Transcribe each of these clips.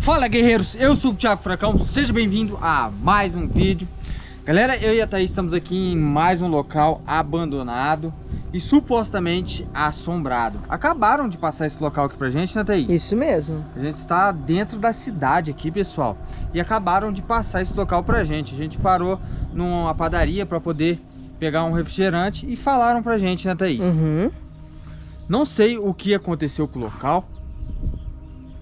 Fala guerreiros, eu sou o Thiago Fracão, seja bem-vindo a mais um vídeo. Galera, eu e a Thaís estamos aqui em mais um local abandonado e supostamente assombrado. Acabaram de passar esse local aqui pra gente, né Thaís? Isso mesmo. A gente está dentro da cidade aqui, pessoal. E acabaram de passar esse local pra gente. A gente parou numa padaria pra poder pegar um refrigerante e falaram pra gente, né Thaís? Uhum. Não sei o que aconteceu com o local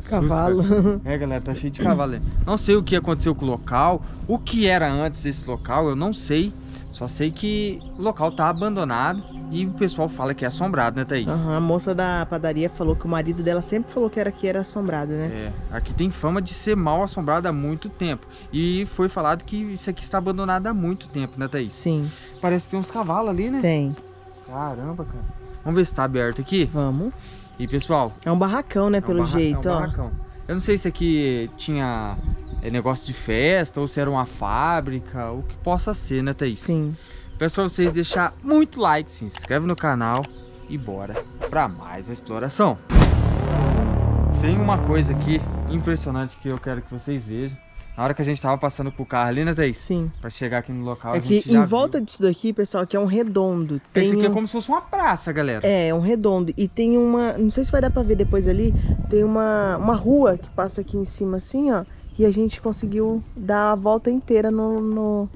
Cavalo. Susto, é, galera, tá cheio de cavalo. aí. Não sei o que aconteceu com o local, o que era antes esse local, eu não sei. Só sei que o local tá abandonado e o pessoal fala que é assombrado, né, Thaís? Uhum, a moça da padaria falou que o marido dela sempre falou que era aqui era assombrado, né? É, aqui tem fama de ser mal assombrado há muito tempo. E foi falado que isso aqui está abandonado há muito tempo, né, Thaís? Sim. Parece que tem uns cavalos ali, né? Tem. Caramba, cara. Vamos ver se tá aberto aqui. Vamos. E, pessoal, É um barracão, né, É um pelo barra- jeito, é um ó. barracão. Eu não sei se aqui tinha é, negócio de festa ou se era uma fábrica, o que possa ser, né, Thaís? Sim. Peço pra vocês deixar muito like, se inscreve no canal e bora pra mais uma exploração. Tem uma coisa aqui impressionante que eu quero que vocês vejam. Na hora que a gente tava passando com o carro ali, né, Thaís? Sim. Pra chegar aqui no local, É a que gente em já volta viu. disso daqui, pessoal, aqui é um redondo. Tem Esse aqui é como se fosse uma praça, galera. É, um redondo. E tem uma. Não sei se vai dar pra ver depois ali. Tem uma, uma rua que passa aqui em cima, assim, ó. E a gente conseguiu dar a volta inteira no, no-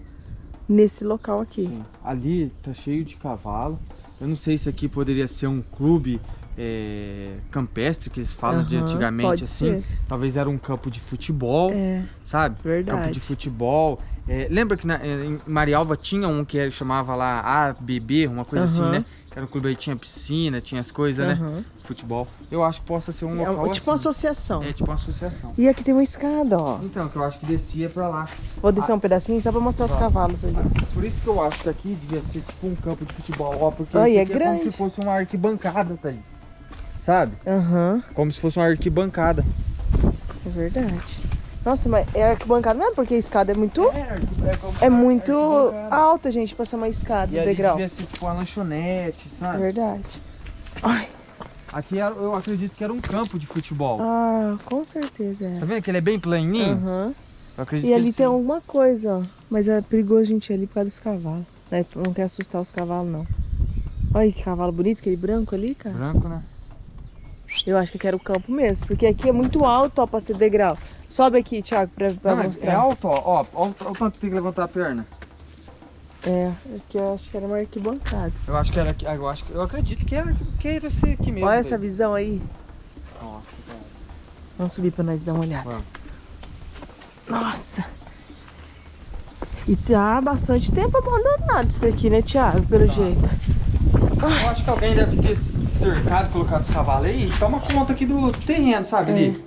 nesse local aqui. Sim. Ali tá cheio de cavalo. Eu não sei se aqui poderia ser um clube é, campestre, que eles falam de Aham, antigamente assim. ser. Talvez era um campo de futebol, É, sabe? verdade. Campo de futebol. É, lembra que na, em Marialva tinha um que chamava lá ABB, uma coisa assim, Aham. né? Que era um clube aí, tinha piscina, tinha as coisas, né? aham. Futebol. Eu acho que possa ser um É local um- tipo uma assim. associação. É tipo uma associação. E aqui tem uma escada, ó. Então, que eu acho que descia pra lá. Vou descer um pedacinho só pra mostrar os Vai. cavalos ali. Por isso que eu acho que aqui devia ser tipo um campo de futebol, ó, porque Ai, é é grande. como se fosse uma arquibancada, Thaís. Sabe? Aham, Como se fosse uma arquibancada. é verdade. Nossa, mas é arquibancada mesmo, porque a escada é muito. É, é, É muito alta, gente, pra ser uma escada, E ali degrau. devia ser tipo uma lanchonete, É sabe? verdade. Ai, Aqui eu acredito que era um campo de futebol. ah, com certeza é. Tá vendo que ele é bem planinho? Aham. Eu acredito E ali tem sim. alguma coisa, ó. Mas é perigoso a gente ir ali por causa dos cavalos. Né? Não quer assustar os cavalos, não. Olha que cavalo bonito, aquele branco ali, cara. Branco, né? Eu acho que eu quero o campo mesmo, porque aqui é muito alto, ó, pra ser degrau. Sobe aqui, Thiago, pra, pra Não, mostrar. é alto, ó. Ó, ó, o quanto tem que levantar a perna. É, aqui eu acho que era uma arquibancada. Eu acho que era aqui. Eu, acho, que- eu acredito que era, que era esse aqui mesmo. Olha essa visão aí. Nossa, cara. Vamos subir pra nós dar uma olhada. Vamos. Nossa. E tá há bastante tempo abandonado isso daqui, né, Thiago? Pelo Tá. jeito. Eu acho que alguém deve ter cercado, colocado os cavalos aí toma conta aqui do terreno, sabe? É. Ali.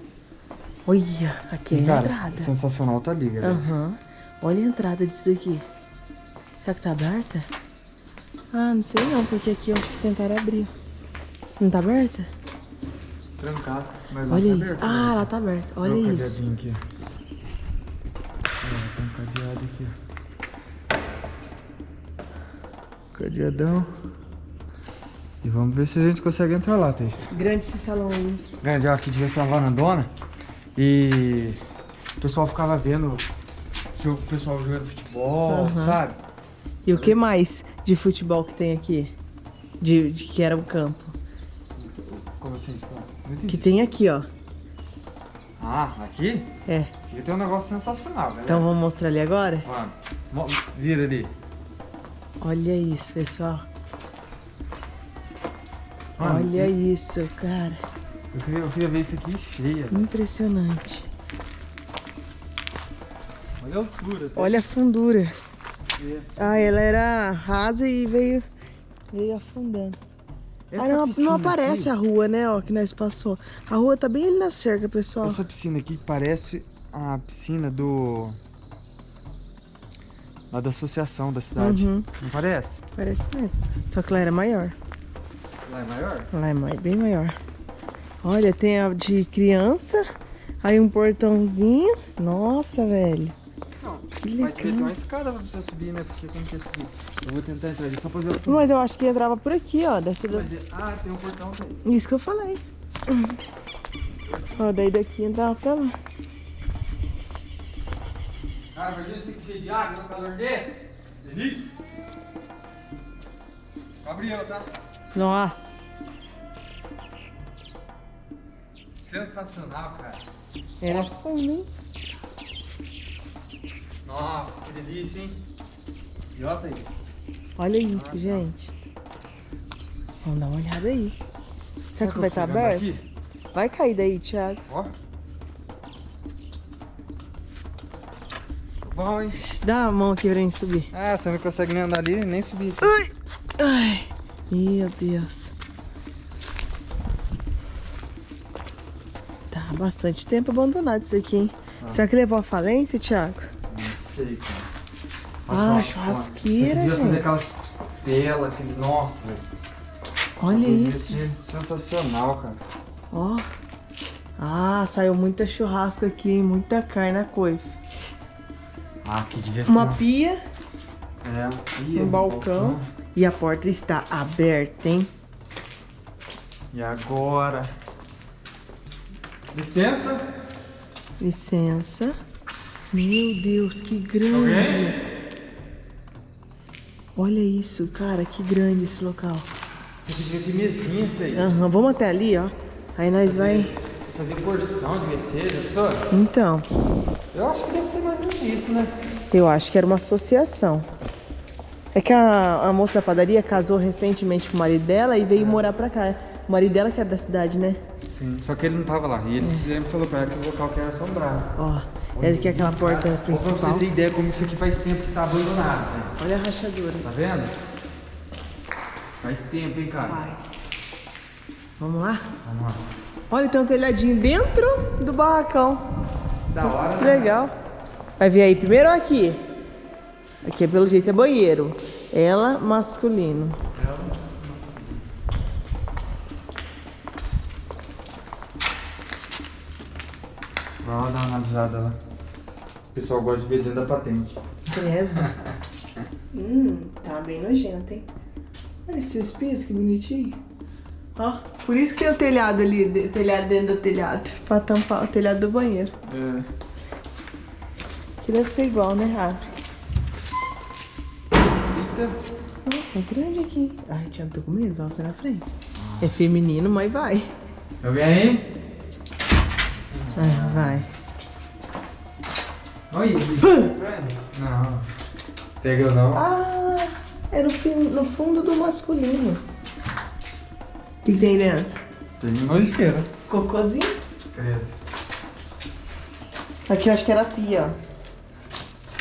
Olha, aqui é a Cara, entrada. sensacional tá ali, galera. Aham. Olha a entrada disso daqui. Será que tá aberta? Ah, não sei não, porque aqui eu acho que tentaram abrir. Não tá aberta? Trancado. Mas Olha tá isso. aberto, Ah, né? lá tá aberta. Olha Olha o isso. cadeadinho aqui. tem um cadeado aqui. Cadeadão. E vamos ver se a gente consegue entrar lá, Thaís. Grande esse salão aí. Grande, ó, aqui devia ser uma varandona. E o pessoal ficava vendo o pessoal jogando futebol, Aham. sabe? E o que mais de futebol que tem aqui? De, de que era o campo. Como assim? Que tem aqui, ó. Ah, aqui? É. Aqui tem um negócio sensacional, galera. Então vamos mostrar ali agora? Mano, mo- vira ali. Olha isso, pessoal. Olha isso, cara. Eu queria, eu queria ver isso aqui cheia. Impressionante. Olha a altura. tá? Olha a fundura. É. Ah, ela era rasa e veio, veio afundando. Ah, não, não aparece aqui, a rua, né, ó, que nós passou. A rua tá bem ali na cerca, pessoal. Essa piscina aqui parece a piscina do... Lá da associação da cidade. Uhum, Não parece? parece mesmo. Só que lá era maior. Lá é maior? Lá é mai- bem maior. Olha, tem a de criança, aí um portãozinho. Nossa, velho. Não. Que Vai ter legal. uma escada pra você subir, né? Porque como que subir? Eu vou tentar entrar ali só pra ver o Mas eu acho que entrava por aqui, ó. Dessa da... Mas é- Ah, tem um portão, Thaís. Isso que eu falei. Ó, daí daqui entrava pra lá. Cara, imagina esse aqui cheio de água no calor desse. Delícia. Gabriel, tá? Nossa. Sensacional, cara. Era fundo, hein? Nossa, que delícia, hein? E olha isso. Olha isso, gente. Vamos dar uma olhada aí. Será que vai estar aberto? Aqui? Vai cair daí, Thiago. Ó. Bom, hein? Dá a mão aqui pra gente subir. Ah, você não consegue nem andar ali, nem subir. Ai, ai. Meu Deus. Tá bastante tempo abandonado isso aqui, hein? Será que levou a falência, Thiago? Não sei, cara. Ah, Nossa, churrasqueira, Você podia fazer gente. aquelas costelas, aqueles... Nossa, velho. Olha isso. Sensacional, cara. Ó. Ah, saiu muita churrasco aqui, hein? Muita carne a coifa. Ah, que devia Uma pia É. Um balcão. E a porta está aberta, hein? E agora? Licença? Licença. Meu Deus, que grande. Alguém? Olha isso, cara, que grande esse local. Você devia ter mesinhas, Thaís. Aham, vamos até ali, ó. Aí nós vai. Fazer porção de mercedes, pessoa? Então, Eu acho que deve ser mais ou menos isso, né? eu acho que era uma associação. É que a, a moça da padaria casou recentemente com o marido dela e veio morar pra cá. O marido dela que é da cidade, né? Sim. Só que ele não tava lá. E ele ele falou pra ela que o local que era assombrado. Ó, é que é aquela porta Pra principal. você ter ideia como isso aqui faz tempo que tá abandonado, né? Olha a rachadura. Tá vendo? Faz tempo, hein, cara? Vai. Vamos lá? Vamos lá. Olha, tem um telhadinho dentro do barracão. Da hora, Que né? legal. Vai ver aí primeiro ou aqui? Aqui, pelo jeito, é banheiro. Ela, masculino. Vai lá dar uma analisada lá. O pessoal gosta de ver dentro da patente. Credo. hum, tá bem nojento, hein? Olha esses pisos, que bonitinho. Ó, por isso que é o telhado ali, de- telhado dentro do telhado. Pra tampar o telhado do banheiro. É. Que deve ser igual, né, Abre? Eita. Nossa, é grande aqui. Ai, Tiago, tô com medo, vai você na frente. É feminino, mas vai. Alguém aí? Ah, vai. Olha isso. Não. Pegou não. Ah, é no, fim, no fundo do masculino. O que, que tem dentro? Tem nojeira. Cocôzinho? Credo. Aqui eu acho que era a pia,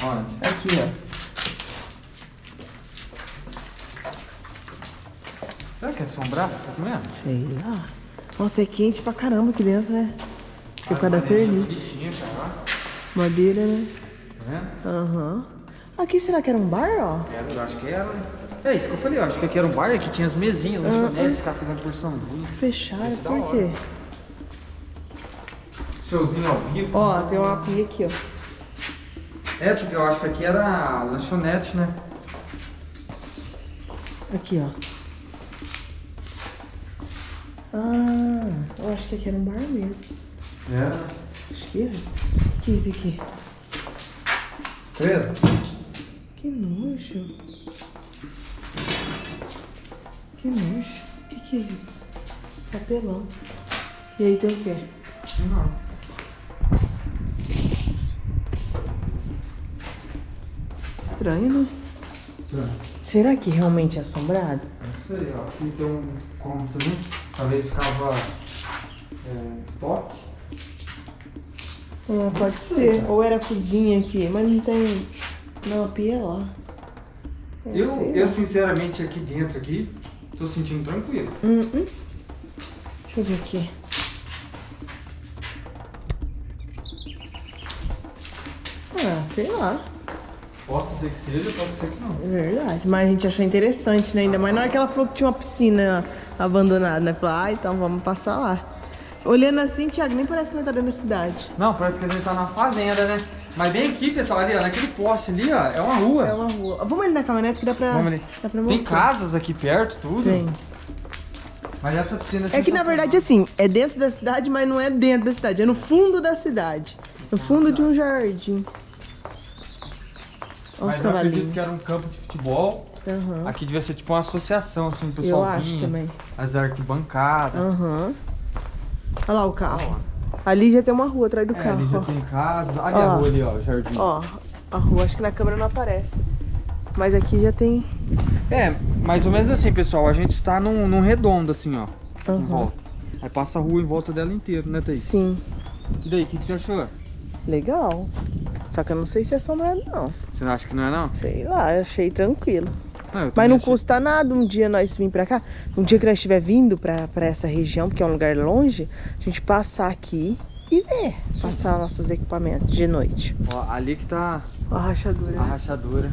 ó. Onde? Aqui, ó. Será que é assombrado? Tá comendo? Sei lá. Nossa, é quente pra caramba aqui dentro, né? Por causa da. Bichinho, cara. Madeira, né? Tá vendo? Aham. Aqui será que era um bar, ó? Era, eu acho que era. É isso que eu falei, eu acho que aqui era um bar, aqui tinha as mesinhas, lanchonetes, os caras fazendo porçãozinha. Fechado, Esse da por quê? Showzinho ao vivo. Ó, tem uma pia aqui, ó. É, porque eu acho que aqui era lanchonete, né? Aqui, ó. Ah, eu acho que aqui era um bar mesmo. Era. Acho que é. O que é isso aqui? Credo? Que nojo. Que nojo. O que, que é isso? Papelão. E aí tem o quê? Não. Estranho, né? Não Será que realmente é assombrado? sei, ó. Aqui tem um cômodo também. Talvez ficava é, estoque. Ah, pode ser. Ou era cozinha aqui, mas não tem. Não, a pia é lá. É, Eu, eu lá. sinceramente aqui dentro aqui, tô sentindo tranquilo. Hum, hum. Deixa eu ver aqui. Ah, sei lá. Posso ser que seja, posso ser que não. É verdade. Mas a gente achou interessante, né? Ainda mais na hora que ela falou que tinha uma piscina abandonada, né? Falou, ah, então vamos passar lá. Olhando assim, Thiago, nem parece que nós tá dentro da cidade. Não, parece que a gente tá na fazenda, né? Mas bem aqui, pessoal, ali, ó, naquele poste ali, ó, é uma rua. É uma rua. Vamos ali na caminhonete que dá pra, Vamos ali. dá pra Tem casas aqui perto, tudo. Tem. Mas essa piscina É que na verdade, assim, é dentro da cidade, mas não é dentro da cidade. É no fundo da cidade. No fundo de um jardim. Olha Mas eu acredito que era um campo de futebol. Aham. Aqui devia ser tipo uma associação, assim, o Eu pessoal acho vinha, também. as arquibancadas. Aham. Olha lá o carro. Ali já tem uma rua atrás do É, carro. ali já ó. tem casas. Ali Ó. a rua ali, ó, o jardim. Ó, a rua, acho que na câmera não aparece. Mas aqui já tem. É, mais ou menos assim, pessoal. A gente está num, num redondo, assim, ó. Em Aham. volta. Aí passa a rua em volta dela inteira, né, Thaís? Sim, E daí, o que, que você achou? legal. Só que eu não sei se é assombrado, não. Você não acha que não é, não? Sei lá, eu achei tranquilo. Eu Mas não achei- custa nada um dia nós vir pra cá. Um dia que nós estiver vindo pra, pra essa região, porque é um lugar longe, a gente passar aqui e ver. Passar nossos equipamentos de noite. Ó, ali que tá a rachadura. a rachadura.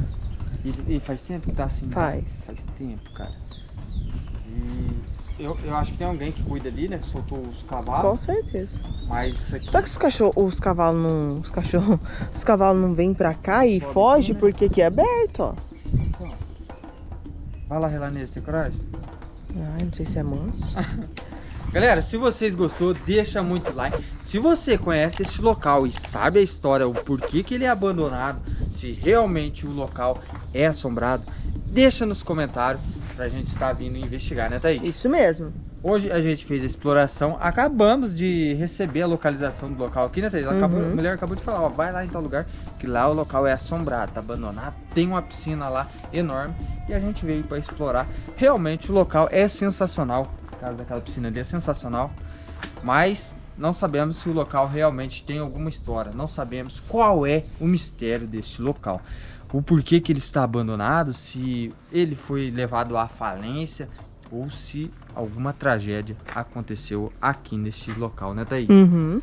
E, e faz tempo que tá assim. né? Faz. Faz tempo, cara. E eu, eu acho que tem alguém que cuida ali, né? Que soltou os Com cavalos. certeza. Mas isso aqui. Só que os cachorros, os cavalos não. Os cachorros. Os cavalos não vêm pra cá e Sobe fogem né? porque aqui é aberto, ó. Vai lá relar nele, tem coragem? Ai, não sei se é manso. Galera, se vocês gostou, deixa muito like. Se você conhece este local e sabe a história, o porquê que ele é abandonado, se realmente o local é assombrado, deixa nos comentários pra gente estar vindo investigar, né, Thaís? Isso mesmo. Hoje a gente fez a exploração, acabamos de receber a localização do local aqui, né, Thaís? Ela acabou- Uhum. a mulher acabou de falar, ó, vai lá em tal lugar, que lá o local é assombrado, tá abandonado, tem uma piscina lá enorme e a gente veio para explorar. Realmente o local é sensacional, a casa daquela piscina ali é sensacional, mas não sabemos se o local realmente tem alguma história, não sabemos qual é o mistério deste local. O porquê que ele está abandonado, se ele foi levado à falência ou se alguma tragédia aconteceu aqui neste local, né, Thaís? Uhum.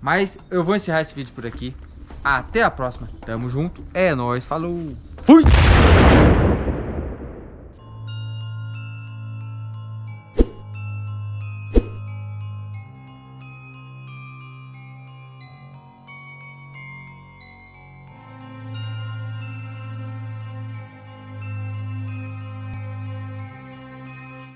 Mas eu vou encerrar esse vídeo por aqui. Até a próxima. Tamo junto. É nóis. Falou. Fui!